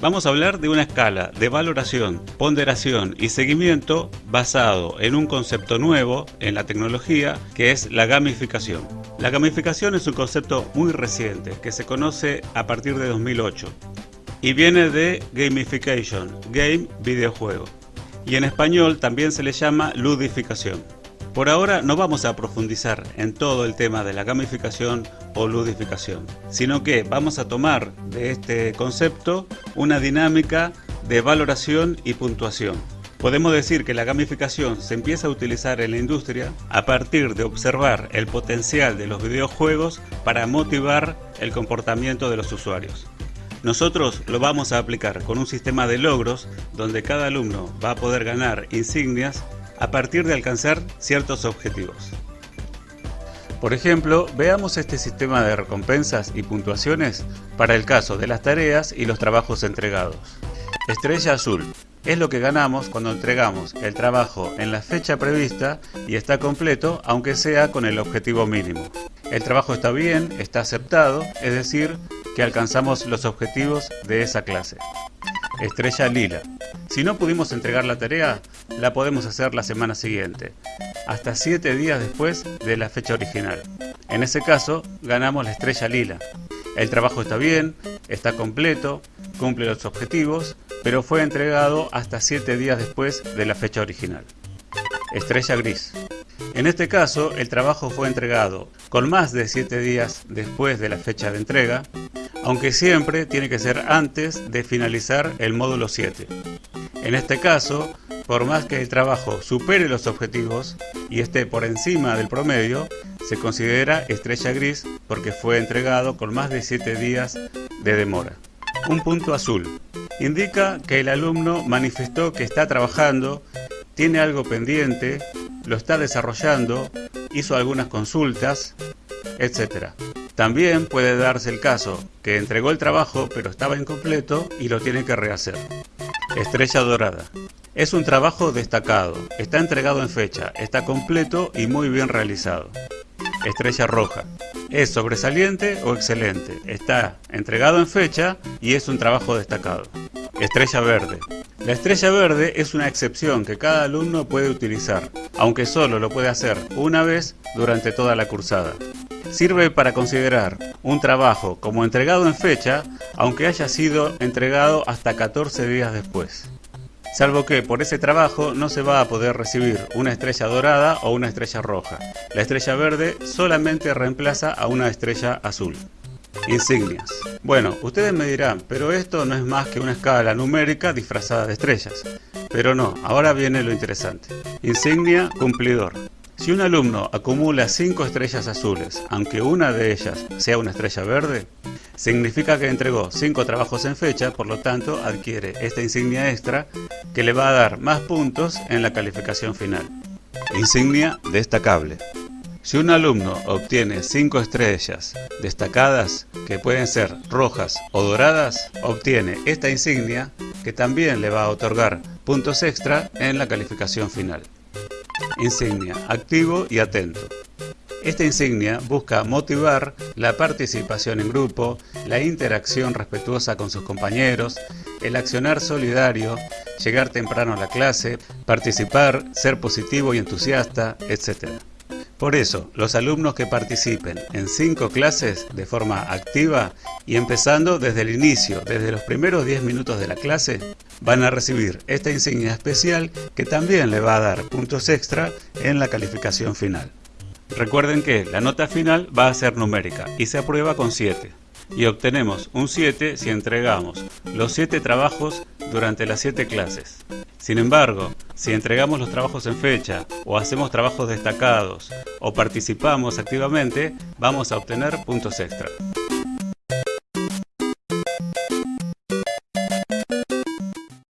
Vamos a hablar de una escala de valoración, ponderación y seguimiento basado en un concepto nuevo en la tecnología que es la gamificación. La gamificación es un concepto muy reciente que se conoce a partir de 2008 y viene de gamification, game videojuego. Y en español también se le llama ludificación. Por ahora no vamos a profundizar en todo el tema de la gamificación o ludificación, sino que vamos a tomar de este concepto una dinámica de valoración y puntuación. Podemos decir que la gamificación se empieza a utilizar en la industria a partir de observar el potencial de los videojuegos para motivar el comportamiento de los usuarios. Nosotros lo vamos a aplicar con un sistema de logros donde cada alumno va a poder ganar insignias a partir de alcanzar ciertos objetivos. Por ejemplo, veamos este sistema de recompensas y puntuaciones para el caso de las tareas y los trabajos entregados. Estrella azul es lo que ganamos cuando entregamos el trabajo en la fecha prevista y está completo aunque sea con el objetivo mínimo. El trabajo está bien, está aceptado, es decir, que alcanzamos los objetivos de esa clase. Estrella lila. Si no pudimos entregar la tarea, la podemos hacer la semana siguiente, hasta 7 días después de la fecha original. En ese caso, ganamos la estrella lila. El trabajo está bien, está completo, cumple los objetivos, pero fue entregado hasta 7 días después de la fecha original. Estrella gris. En este caso, el trabajo fue entregado con más de 7 días después de la fecha de entrega, aunque siempre tiene que ser antes de finalizar el módulo 7. En este caso, por más que el trabajo supere los objetivos y esté por encima del promedio, se considera estrella gris porque fue entregado con más de 7 días de demora. Un punto azul indica que el alumno manifestó que está trabajando, tiene algo pendiente, lo está desarrollando, hizo algunas consultas, etc. También puede darse el caso que entregó el trabajo pero estaba incompleto y lo tiene que rehacer. Estrella Dorada. Es un trabajo destacado, está entregado en fecha, está completo y muy bien realizado. Estrella Roja. Es sobresaliente o excelente, está entregado en fecha y es un trabajo destacado. Estrella Verde. La estrella verde es una excepción que cada alumno puede utilizar, aunque solo lo puede hacer una vez durante toda la cursada. Sirve para considerar un trabajo como entregado en fecha, aunque haya sido entregado hasta 14 días después. Salvo que por ese trabajo no se va a poder recibir una estrella dorada o una estrella roja. La estrella verde solamente reemplaza a una estrella azul. Insignias. Bueno, ustedes me dirán, pero esto no es más que una escala numérica disfrazada de estrellas. Pero no, ahora viene lo interesante. Insignia cumplidor. Si un alumno acumula 5 estrellas azules, aunque una de ellas sea una estrella verde, significa que entregó 5 trabajos en fecha, por lo tanto adquiere esta insignia extra que le va a dar más puntos en la calificación final. Insignia destacable. Si un alumno obtiene 5 estrellas destacadas, que pueden ser rojas o doradas, obtiene esta insignia que también le va a otorgar puntos extra en la calificación final. Insignia, activo y atento. Esta insignia busca motivar la participación en grupo, la interacción respetuosa con sus compañeros, el accionar solidario, llegar temprano a la clase, participar, ser positivo y entusiasta, etc. Por eso, los alumnos que participen en cinco clases de forma activa y empezando desde el inicio, desde los primeros 10 minutos de la clase, van a recibir esta insignia especial que también le va a dar puntos extra en la calificación final. Recuerden que la nota final va a ser numérica y se aprueba con 7 y obtenemos un 7 si entregamos los 7 trabajos durante las 7 clases. Sin embargo, si entregamos los trabajos en fecha o hacemos trabajos destacados o participamos activamente, vamos a obtener puntos extra.